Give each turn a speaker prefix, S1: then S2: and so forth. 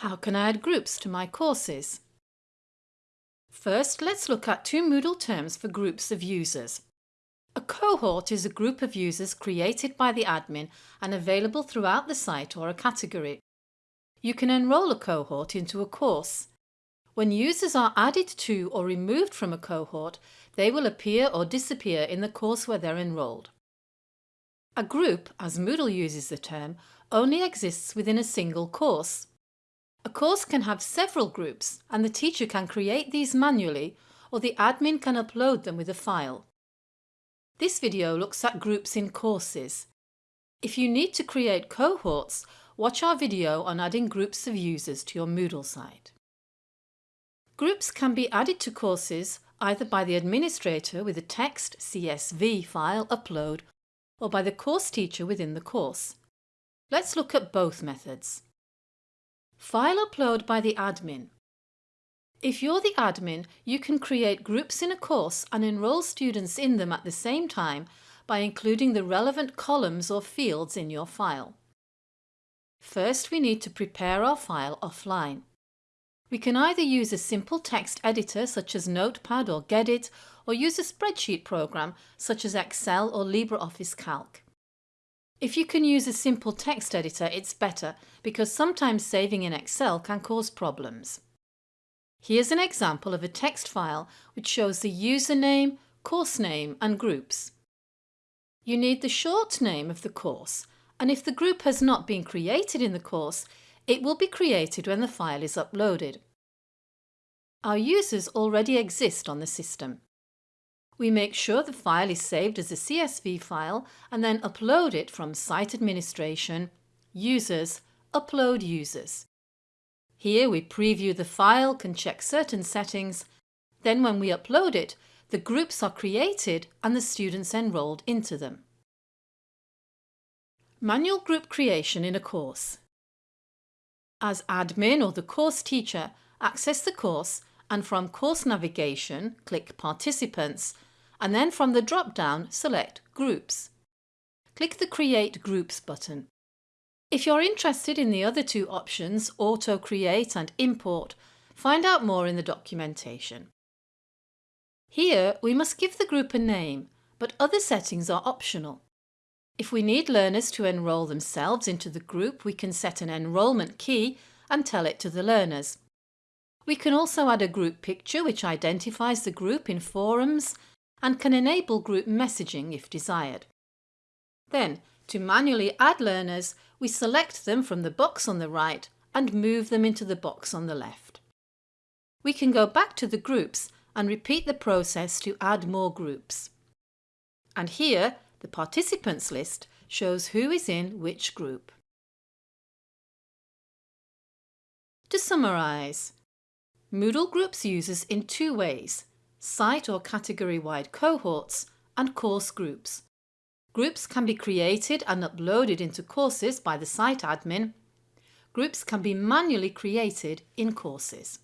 S1: How can I add groups to my courses? First, let's look at two Moodle terms for groups of users. A cohort is a group of users created by the admin and available throughout the site or a category. You can enrol a cohort into a course. When users are added to or removed from a cohort, they will appear or disappear in the course where they're enrolled. A group, as Moodle uses the term, only exists within a single course. A course can have several groups and the teacher can create these manually or the admin can upload them with a file. This video looks at groups in courses. If you need to create cohorts, watch our video on adding groups of users to your Moodle site. Groups can be added to courses either by the administrator with a text CSV file upload or by the course teacher within the course. Let's look at both methods. File upload by the admin. If you're the admin, you can create groups in a course and enrol students in them at the same time by including the relevant columns or fields in your file. First, we need to prepare our file offline. We can either use a simple text editor such as Notepad or Gedit or use a spreadsheet program such as Excel or LibreOffice Calc. If you can use a simple text editor, it's better because sometimes saving in Excel can cause problems. Here's an example of a text file which shows the username, course name and groups. You need the short name of the course and if the group has not been created in the course, it will be created when the file is uploaded. Our users already exist on the system. We make sure the file is saved as a CSV file and then upload it from Site Administration, Users, Upload Users. Here we preview the file, can check certain settings, then when we upload it, the groups are created and the students enrolled into them. Manual group creation in a course. As admin or the course teacher, access the course and from Course Navigation, click Participants and then from the drop-down select Groups. Click the Create Groups button. If you're interested in the other two options, Auto Create and Import, find out more in the documentation. Here we must give the group a name, but other settings are optional. If we need learners to enrol themselves into the group, we can set an enrolment key and tell it to the learners. We can also add a group picture which identifies the group in forums and can enable group messaging if desired. Then, to manually add learners, we select them from the box on the right and move them into the box on the left. We can go back to the groups and repeat the process to add more groups. And here, the participants list shows who is in which group. To summarise, Moodle groups users in two ways site or category-wide cohorts, and course groups. Groups can be created and uploaded into courses by the site admin. Groups can be manually created in courses.